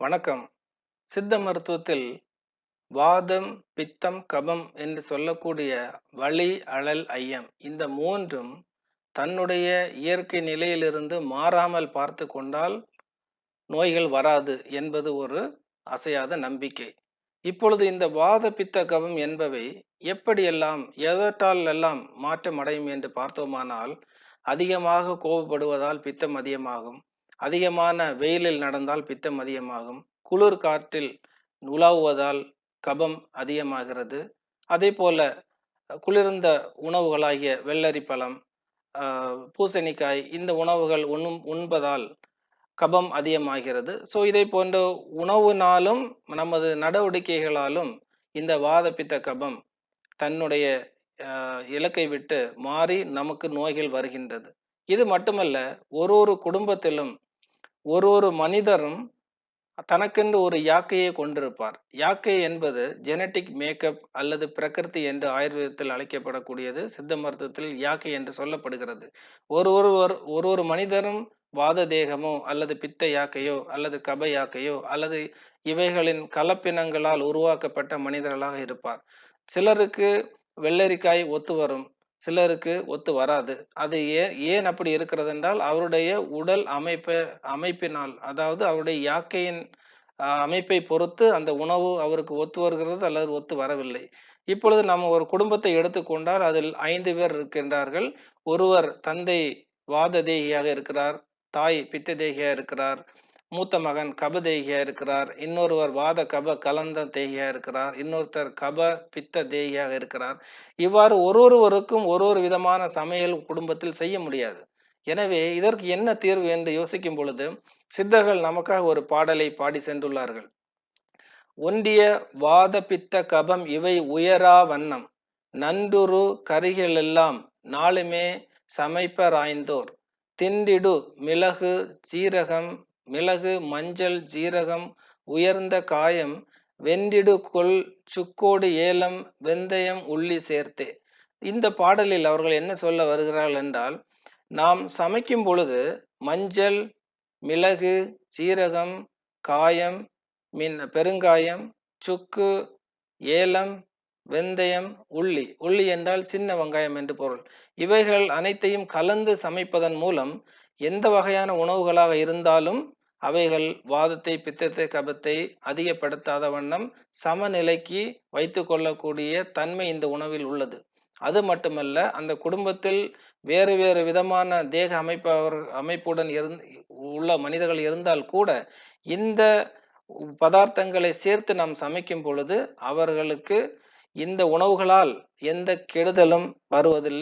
வணக்கம். சித்த மருத்துவத்தில் வாதம் பித்தம் கபம் என்று சொல்லக்கூடிய வலி அழல் ஐயம் இந்த மூன்றும் தன்னுடைய இயற்கை நிலையிலிருந்து மாறாமல் பார்த்து கொண்டால் நோய்கள் வராது என்பது ஒரு அசையாத நம்பிக்கை. இப்பொழுது இந்த வாத பித்த கபம் என்பவை எப்படியெல்லாம் எதற்றால் எல்லாம் மாற்றம் அடையும் என்று பார்த்தோமானால் அதிகமாக கோபப்படுவதால் பித்தம் அதிகமாகும். அதிகமான வெயிலில் நடந்தால் பித்தம் அதிகமாகும். குளிர் காற்றில் உலாவுவதால் கபம் அதிகமாகிறது. அதே போல குளிர்ந்த உணவுகளாகிய வெள்ளரி பழம் பூசணிக்காய் இந்த உணவுகள் உண்ணும் உண்பதால் கபம் அதிகமாகிறது. ஸோ இதை போன்ற உணவுனாலும் நமது நடவடிக்கைகளாலும் இந்த வாதப்பித்த கபம் தன்னுடைய இலக்கை விட்டு மாறி நமக்கு நோய்கள் வருகின்றது. இது மட்டுமல்ல ஒரு ஒரு குடும்பத்திலும் ஒரு ஒரு மனிதரும் தனக்கென்று ஒரு யாக்கையை கொண்டிருப்பார். யாக்கை என்பது ஜெனட்டிக் மேக்கப் அல்லது பிரகிருதி என்று ஆயுர்வேதத்தில் அழைக்கப்படக்கூடியது. சித்த மருத்துவத்தில் யாக்கை என்று சொல்லப்படுகிறது. ஒரு ஒருவர் ஒரு ஒரு மனிதரும் வாத தேகமோ அல்லது பித்த யாக்கையோ அல்லது கப யாக்கையோ அல்லது இவைகளின் கலப்பினங்களால் உருவாக்கப்பட்ட மனிதர்களாக இருப்பார். சிலருக்கு வெள்ளரிக்காய் ஒத்து வரும். சிலருக்கு ஒத்து வராது. அது ஏன் ஏன் அப்படி இருக்கிறது என்றால் அவருடைய உடல் அமைப்பை அமைப்பினால் அதாவது அவருடைய யாக்கையின் அமைப்பை பொறுத்து அந்த உணவு அவருக்கு ஒத்து வருகிறது அல்லது ஒத்து வரவில்லை. இப்பொழுது நம்ம ஒரு குடும்பத்தை எடுத்துக்கொண்டால் அதில் ஐந்து பேர் இருக்கின்றார்கள். ஒருவர் தந்தை வாத தேகியாக இருக்கிறார் தாய் பித்த தேகியாக இருக்கிறார். மூத்த மகன் கப தேகியா இருக்கிறார். இன்னொருவர் வாத கப கலந்த தேகியா இருக்கிறார். இன்னொருத்தர் கப பித்த தேகியாக இருக்கிறார். இவ்வாறு ஒரு ஒருவருக்கும் ஒரு ஒரு விதமான சமையல் குடும்பத்தில் செய்ய முடியாது. எனவே இதற்கு என்ன தீர்வு என்று யோசிக்கும் பொழுது சித்தர்கள் நமக்காக ஒரு பாடலை பாடி சென்றுள்ளார்கள். ஒன்றிய வாத பித்த கபம் இவை உயரா வண்ணம். நன்றுரு கரிகளெல்லாம் நாளுமே சமைப்பராய்ந்தோர். திண்டிடு மிளகு சீரகம் மிளகு மஞ்சள் ஜீரகம் உயர்ந்த காயம் வெண்டிடு கொள் சுக்கோடு ஏலம் வெந்தயம் உள்ளி சேர்த்தே. இந்த பாடலில் அவர்கள் என்ன சொல்ல வருகிறார்கள் என்றால் நாம் சமைக்கும் பொழுது மஞ்சள் மிளகு சீரகம் காயம் மின் பெருங்காயம் சுக்கு ஏலம் வெந்தயம் உள்ளி. உள்ளி என்றால் சின்ன வெங்காயம் என்று பொருள். இவைகள் அனைத்தையும் கலந்து சமைப்பதன் மூலம் எந்த வகையான உணவுகளாக இருந்தாலும் அவைகள் வாதத்தை பித்தத்தை கபத்தை அதிகப்படுத்தாத வண்ணம் சமநிலைக்கு வைத்து கொள்ளக்கூடிய தன்மை இந்த உணவில் உள்ளது. அது மட்டுமல்ல அந்த குடும்பத்தில் வேறு வேறு விதமான தேக அமைப்பவர் அமைப்புடன் இருந் உள்ள மனிதர்கள் இருந்தால் கூட இந்த பதார்த்தங்களை சேர்த்து நாம் சமைக்கும் பொழுது அவர்களுக்கு இந்த உணவுகளால் எந்த கெடுதலும் வருவதில்லை.